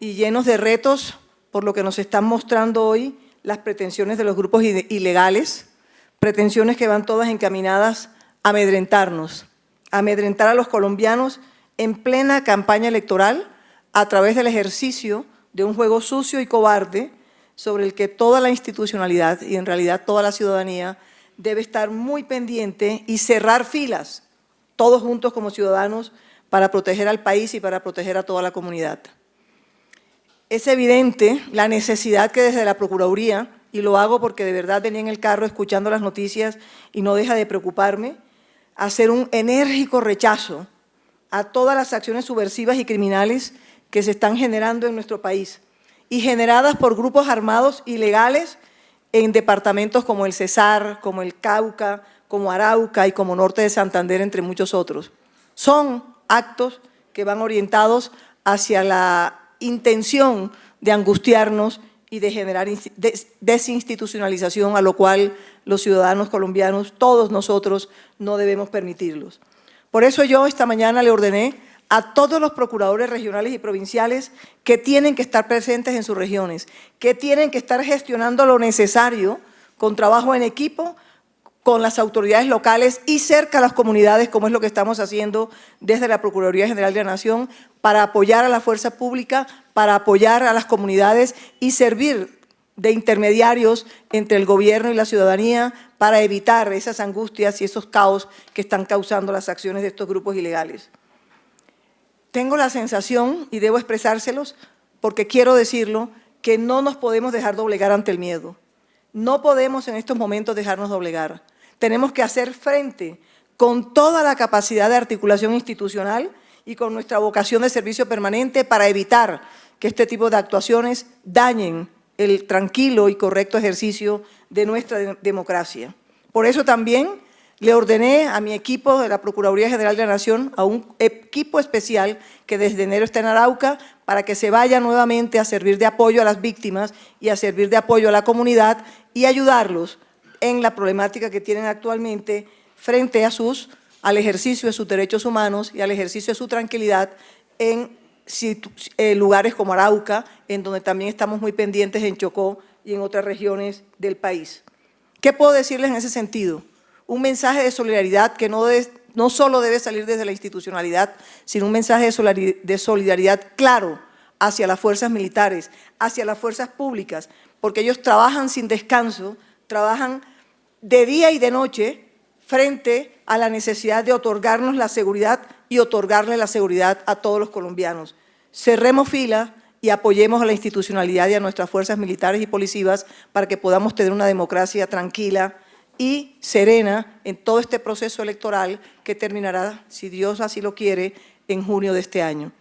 y llenos de retos por lo que nos están mostrando hoy las pretensiones de los grupos ilegales, pretensiones que van todas encaminadas a amedrentarnos, a amedrentar a los colombianos en plena campaña electoral a través del ejercicio de un juego sucio y cobarde sobre el que toda la institucionalidad y en realidad toda la ciudadanía debe estar muy pendiente y cerrar filas, todos juntos como ciudadanos, para proteger al país y para proteger a toda la comunidad. Es evidente la necesidad que desde la Procuraduría, y lo hago porque de verdad venía en el carro escuchando las noticias y no deja de preocuparme, hacer un enérgico rechazo a todas las acciones subversivas y criminales que se están generando en nuestro país y generadas por grupos armados ilegales en departamentos como el Cesar, como el Cauca, como Arauca y como Norte de Santander, entre muchos otros. Son actos que van orientados hacia la intención de angustiarnos y de generar desinstitucionalización, a lo cual los ciudadanos colombianos, todos nosotros, no debemos permitirlos. Por eso yo esta mañana le ordené a todos los procuradores regionales y provinciales que tienen que estar presentes en sus regiones, que tienen que estar gestionando lo necesario con trabajo en equipo con las autoridades locales y cerca a las comunidades, como es lo que estamos haciendo desde la Procuraduría General de la Nación, para apoyar a la fuerza pública, para apoyar a las comunidades y servir de intermediarios entre el gobierno y la ciudadanía para evitar esas angustias y esos caos que están causando las acciones de estos grupos ilegales. Tengo la sensación, y debo expresárselos, porque quiero decirlo, que no nos podemos dejar doblegar ante el miedo. No podemos en estos momentos dejarnos doblegar tenemos que hacer frente con toda la capacidad de articulación institucional y con nuestra vocación de servicio permanente para evitar que este tipo de actuaciones dañen el tranquilo y correcto ejercicio de nuestra democracia. Por eso también le ordené a mi equipo de la Procuraduría General de la Nación, a un equipo especial que desde enero está en Arauca, para que se vaya nuevamente a servir de apoyo a las víctimas y a servir de apoyo a la comunidad y ayudarlos en la problemática que tienen actualmente frente a sus, al ejercicio de sus derechos humanos y al ejercicio de su tranquilidad en eh, lugares como Arauca, en donde también estamos muy pendientes en Chocó y en otras regiones del país. ¿Qué puedo decirles en ese sentido? Un mensaje de solidaridad que no, no solo debe salir desde la institucionalidad, sino un mensaje de solidaridad claro hacia las fuerzas militares, hacia las fuerzas públicas, porque ellos trabajan sin descanso trabajan de día y de noche frente a la necesidad de otorgarnos la seguridad y otorgarle la seguridad a todos los colombianos. Cerremos fila y apoyemos a la institucionalidad y a nuestras fuerzas militares y policivas para que podamos tener una democracia tranquila y serena en todo este proceso electoral que terminará, si Dios así lo quiere, en junio de este año.